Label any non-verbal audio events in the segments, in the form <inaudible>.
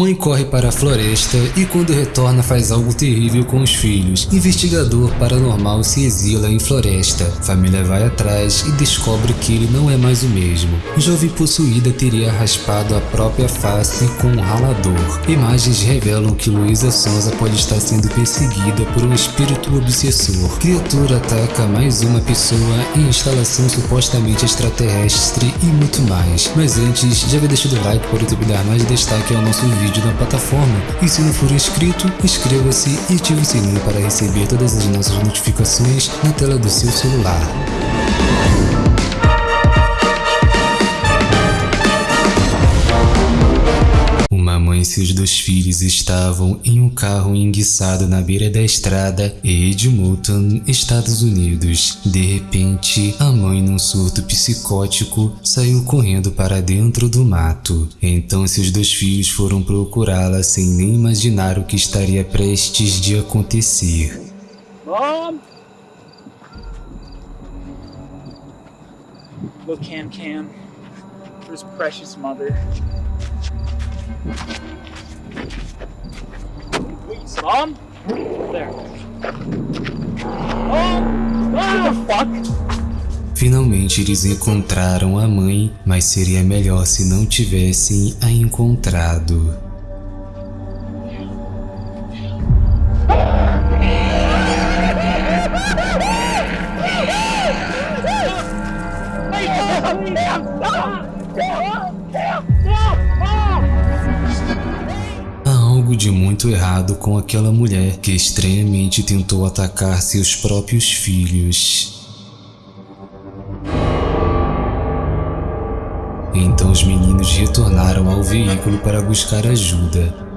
Mãe corre para a floresta e quando retorna faz algo terrível com os filhos. Investigador paranormal se exila em floresta. Família vai atrás e descobre que ele não é mais o mesmo. Jovem possuída teria raspado a própria face com um ralador. Imagens revelam que Luísa Sonza pode estar sendo perseguida por um espírito obsessor. Criatura ataca mais uma pessoa em instalação supostamente extraterrestre e muito mais. Mas antes, já vai deixando o like para o YouTube dar mais destaque ao nosso vídeo vídeo na plataforma e se não for inscrito, inscreva-se e ative o sininho para receber todas as nossas notificações na tela do seu celular. Mãe e seus dois filhos estavam em um carro enguiçado na beira da estrada em Edmonton, Estados Unidos. De repente, a mãe, num surto psicótico, saiu correndo para dentro do mato. Então seus dois filhos foram procurá-la sem nem imaginar o que estaria prestes de acontecer. Mom? Look, Cam Cam. For precious mother. Please, Mom? There. The fuck? Finalmente eles encontraram a mãe, mas seria melhor se não tivessem a encontrado. De muito errado com aquela mulher que estranhamente tentou atacar seus próprios filhos. Então os meninos retornaram ao veículo para buscar ajuda.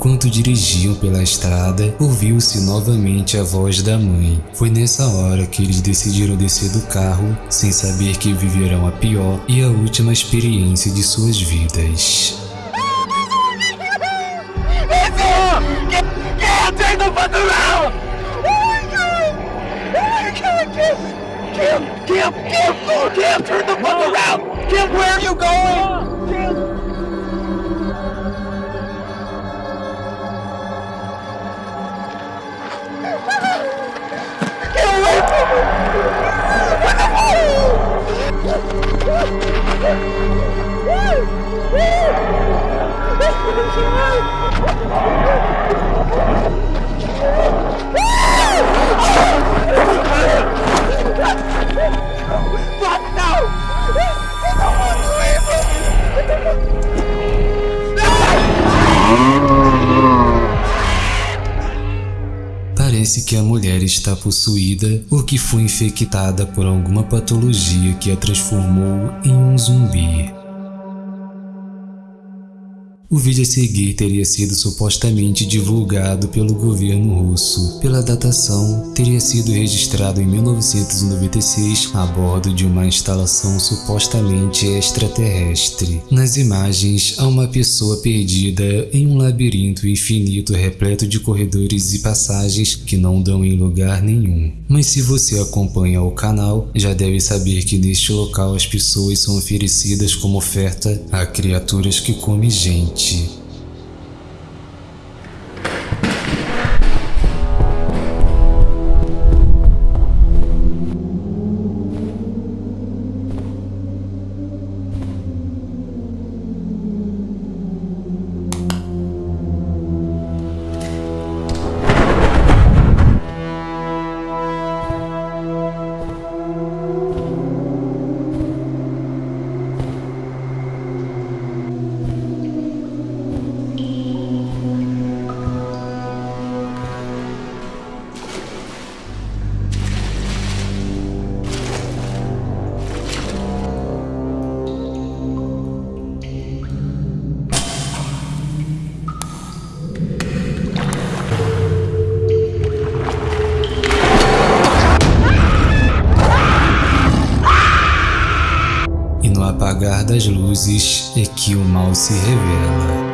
Enquanto dirigiam pela estrada, ouviu-se novamente a voz da mãe. Foi nessa hora que eles decidiram descer do carro, sem saber que viverão a pior e a última experiência de suas vidas. Kim, Kim, Kim, Kim, turn the fuck around! Kim, where are you going? Kim. Parece que a mulher está possuída ou que foi infectada por alguma patologia que a transformou em um zumbi. O vídeo a seguir teria sido supostamente divulgado pelo governo russo. Pela datação, teria sido registrado em 1996 a bordo de uma instalação supostamente extraterrestre. Nas imagens, há uma pessoa perdida em um labirinto infinito repleto de corredores e passagens que não dão em lugar nenhum. Mas se você acompanha o canal, já deve saber que neste local as pessoas são oferecidas como oferta a criaturas que comem gente noite. Das luzes é que o mal se revela.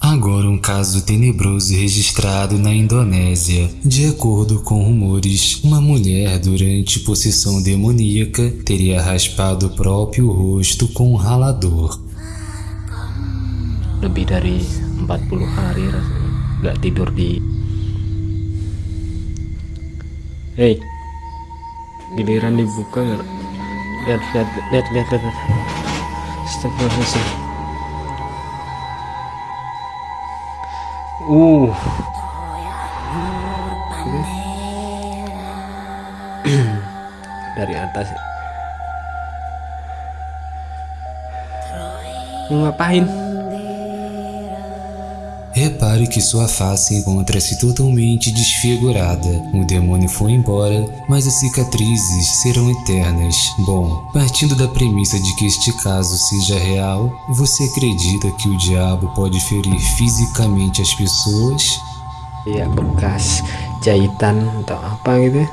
Agora um caso tenebroso registrado na Indonésia. De acordo com rumores, uma mulher durante possessão demoníaca teria raspado o próprio rosto com um ralador. Lebih dari 40 hari rasanya gak tidur di Hei giliran dibuka lihat lihat lihat lihat lihat Astagfirullahaladzim Uh. <clears throat> Dari atas. Mau ngapain? Repare que sua face encontra-se totalmente desfigurada. O demônio foi embora, mas as cicatrizes serão eternas. Bom, partindo da premissa de que este caso seja real, você acredita que o diabo pode ferir fisicamente as pessoas? Iya, bekas jahitan atau apa gitu.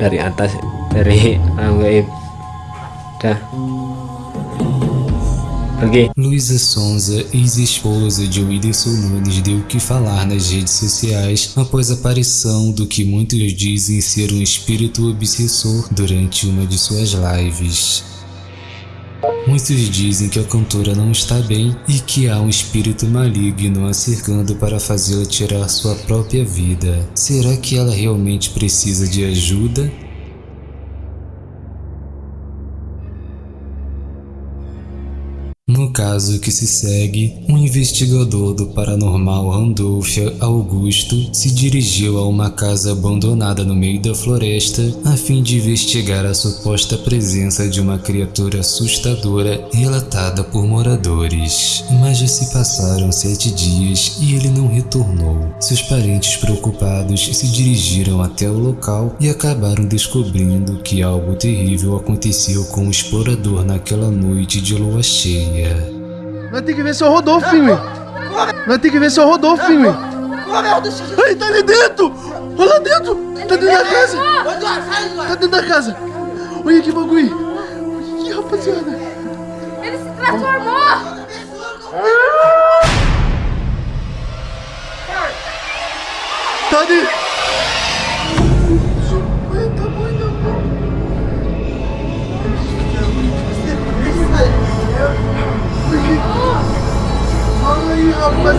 dari atas, dari alam Dah. Luísa Sonza, ex-esposa de Whindersson Nunes, deu o que falar nas redes sociais após a aparição do que muitos dizem ser um espírito obsessor durante uma de suas lives. Muitos dizem que a cantora não está bem e que há um espírito maligno a cercando para fazê-la tirar sua própria vida. Será que ela realmente precisa de ajuda? Caso que se segue, um investigador do paranormal Randolph Augusto se dirigiu a uma casa abandonada no meio da floresta a fim de investigar a suposta presença de uma criatura assustadora relatada por moradores. Mas já se passaram sete dias e ele não retornou. Seus parentes preocupados se dirigiram até o local e acabaram descobrindo que algo terrível aconteceu com o explorador naquela noite de lua cheia. Nós tem que ver se é o Rodolfo, filme. Nós tem que ver se é o Rodolfo, filme. Ai, tá ali dentro! Olha lá dentro! Tá dentro da casa! Tá dentro da casa! Olha que bagulho! Que rapaziada! Ele se transformou! Tá ali! Rapaz!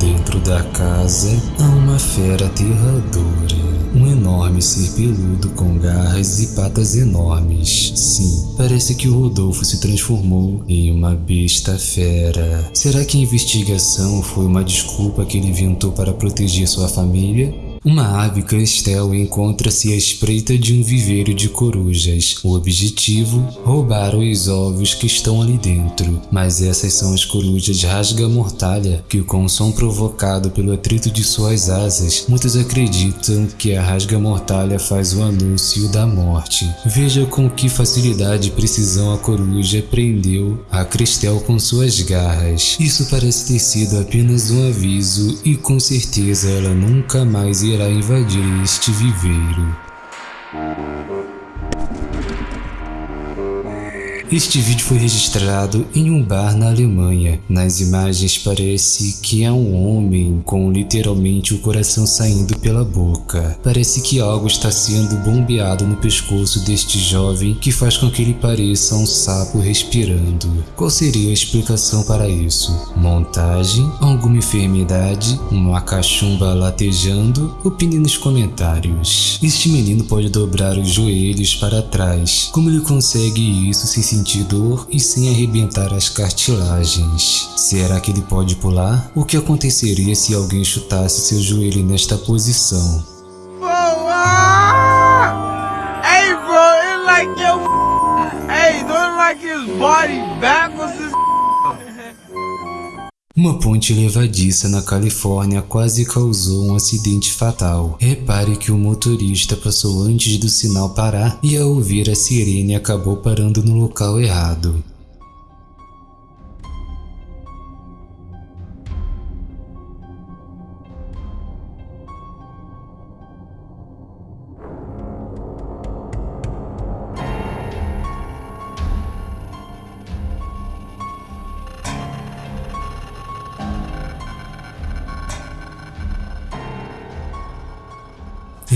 Dentro da casa há uma fera aterradora. Um enorme ser peludo com garras e patas enormes. Sim, parece que o Rodolfo se transformou em uma besta fera. Será que a investigação foi uma desculpa que ele inventou para proteger sua família? Uma ave crestel encontra-se à espreita de um viveiro de corujas. O objetivo? Roubar os ovos que estão ali dentro. Mas essas são as corujas rasga-mortalha, que com o som provocado pelo atrito de suas asas, muitos acreditam que a rasga-mortalha faz o anúncio da morte. Veja com que facilidade e precisão a coruja prendeu a crestel com suas garras. Isso parece ter sido apenas um aviso e com certeza ela nunca mais irá invadir este viveiro. Este vídeo foi registrado em um bar na Alemanha. Nas imagens parece que é um homem com literalmente o coração saindo pela boca. Parece que algo está sendo bombeado no pescoço deste jovem que faz com que ele pareça um sapo respirando. Qual seria a explicação para isso? Montagem? Alguma enfermidade? Uma cachumba latejando? Opine nos comentários. Este menino pode dobrar os joelhos para trás. Como ele consegue isso sem sentir dor e sem arrebentar as cartilagens. Será que ele pode pular? O que aconteceria se alguém chutasse seu joelho nesta posição? Bro, like your hey, don't like his body backwards. Uma ponte levadiça na Califórnia quase causou um acidente fatal. Repare que o motorista passou antes do sinal parar e ao ouvir a sirene acabou parando no local errado.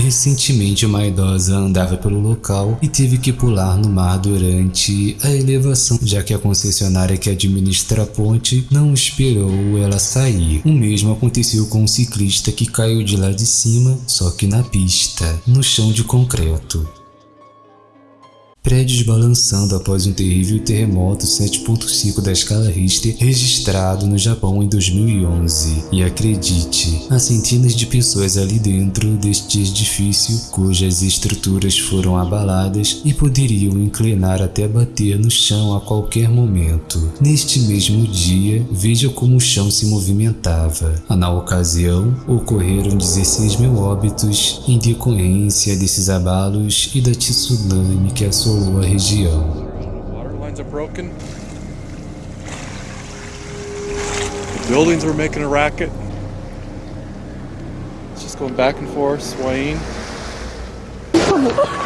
Recentemente, uma idosa andava pelo local e teve que pular no mar durante a elevação, já que a concessionária que administra a ponte não esperou ela sair. O mesmo aconteceu com um ciclista que caiu de lá de cima, só que na pista, no chão de concreto. Prédios balançando após um terrível terremoto 7.5 da escala Richter registrado no Japão em 2011. E acredite, há centenas de pessoas ali dentro deste edifício cujas estruturas foram abaladas e poderiam inclinar até bater no chão a qualquer momento. Neste mesmo dia, veja como o chão se movimentava. Na ocasião, ocorreram 16 mil óbitos em decorrência desses abalos e da tsunami que assolou Rasul Wahijia. Water lines are broken. The buildings were making a racket. It's just going back and forth, swaying. <laughs>